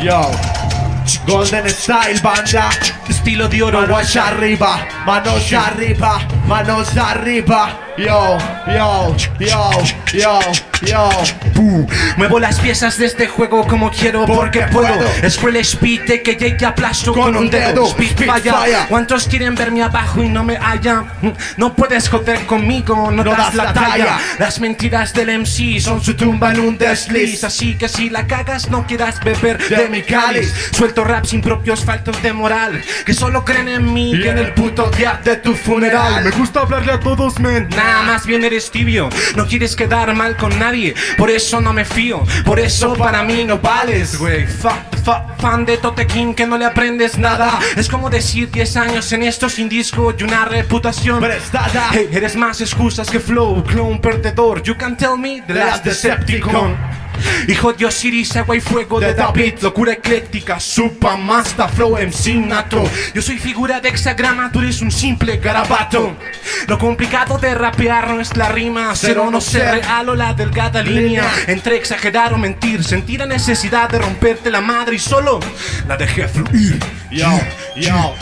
Yo, Golden Style, banda. Estilo de oro, Manos arriba, manos arriba, manos arriba. Yo, yo, yo, yo, yo. Muevo las piezas de este juego como quiero porque, Porque puedo. puedo. Es cruel speed de que te aplasto Con con, un dedo. Spitfire. Spitfire. ¿Cuántos quieren verme abajo y no me hallan? No puedes joder conmigo, no, No das, la talla. talla. Las mentiras del MC son su tumba en un desliz. Así que si la cagas, no quieras beber de, mi cáliz. Suelto raps impropios, faltos de moral. Que solo creen en mí y en el puto día de tu funeral. Me gusta hablarle a todos, men. Nada más bien eres tibio. No quieres quedar mal con nadie. Por eso no me fío. Por eso para mí no vales, güey. Fa- fa- fan de Tote King que no le aprendes nada. Es como decir 10 años en esto sin disco y una reputación. Prestada. Hey, eres más excusas que flow, clone perdedor. You can tell me the last Decepticon. Hijo de Osiris, agua y fuego de De David, David. locura ecléctica, supa, masta, flow, MC nato. Yo soy figura de hexagrama, tú eres un simple garabato. Lo complicado de rapear no es la rima, ser o no ser real o la delgada línea entre exagerar o mentir. Sentí la necesidad de romperte la madre y solo la dejé fluir. Yo, yo,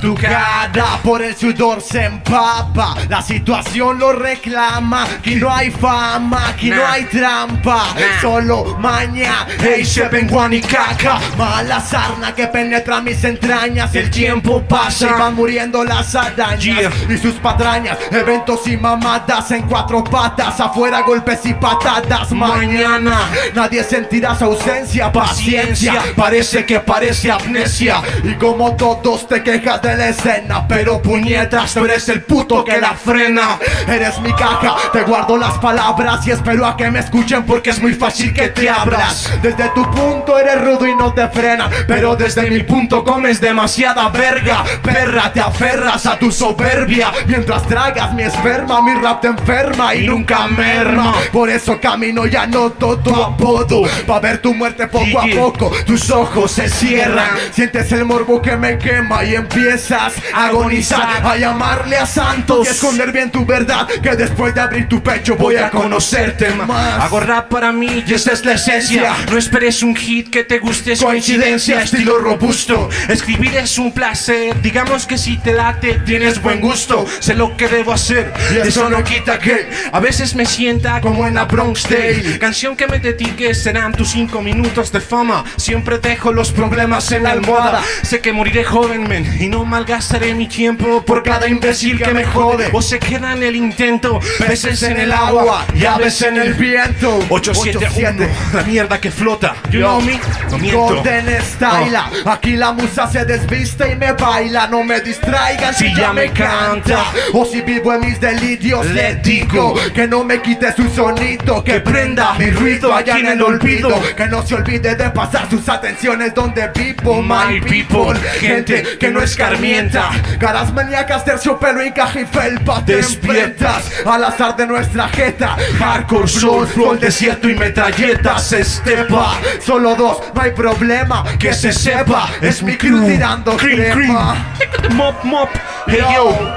tu cara por el sudor se empapa, la situación lo reclama, aquí no hay fama, aquí no hay trampa, solo maña, hey, se vengo y caca, mala sarna que penetra mis entrañas, el tiempo pasa y van muriendo las arañas. Y sus patrañas, eventos y mamadas en cuatro patas, afuera golpes y patadas, mañana. Nadie sentirá su ausencia, paciencia, parece que parece amnesia. Y como todos te quejas de la escena Pero puñetas, tú eres el puto que la frena. Eres mi caja, te guardo las palabras Y espero a que me escuchen porque es muy fácil que te abras. Desde tu punto eres rudo y no te frena Pero desde mi punto comes demasiada verga. Perra, te aferras a tu soberbia. Mientras tragas mi esperma, mi rap te enferma Y nunca merma. Por eso camino y anoto tu apodo Pa' ver tu muerte poco a poco. Tus ojos se cierran Sientes el morbo que me quema y empiezas a agonizar A llamarle a santos y esconder bien tu verdad Que después de abrir tu pecho voy a conocerte más Hago rap para mí y esa es la esencia. No esperes un hit que te guste, es Coincidencia, estilo robusto Escribir es un placer, digamos que si te late, tienes buen gusto. Sé lo que debo hacer, Y eso no quita que a veces me sienta como en la Bronx Day. Canción que me dediques serán tus cinco minutos de fama. Siempre dejo los problemas en la almohada. Sé que moriré joven, men, y no malgastaré mi tiempo por cada imbécil que me jode. O se queda en el intento, peces en el agua, llaves en el viento 871, la mierda que flota. You Yo, know me? No miento. Golden Style, aquí la musa se desviste y me baila, no me distraigan Si ya me canta. O si vivo en mis delirios, Le digo que no me quite su sonido, que prenda mi ruido allá en el olvido, que no se olvide de pasar sus atenciones donde vivo, my people, people, gente que no escarmienta, caras maníacas, terciopelo y caja y felpa, te Despiertas. al azar de nuestra jeta, hardcore flows, flow, desierto y metralletas, estepa, solo dos, no hay problema, que se sepa, es mi crew tirando Cream, crema. cream. Mop, mop. Hey, Yo. yo.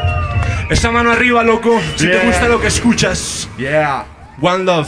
Esa mano arriba, loco. Si Yeah. te gusta lo que escuchas. Yeah. One love.